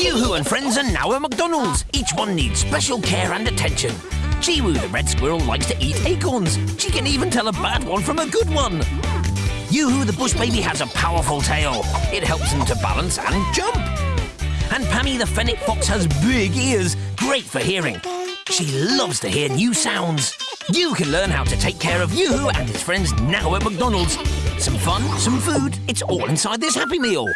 Yoo-hoo and friends are now at McDonald's. Each one needs special care and attention. Chewoo, the red squirrel, likes to eat acorns. She can even tell a bad one from a good one. Yoo-hoo, the bush baby, has a powerful tail. It helps him to balance and jump. And Pammee, the fennec fox, has big ears, great for hearing. She loves to hear new sounds. You can learn how to take care of Yoo-hoo and his friends now at McDonald's. Some fun, some food, it's all inside this Happy Meal.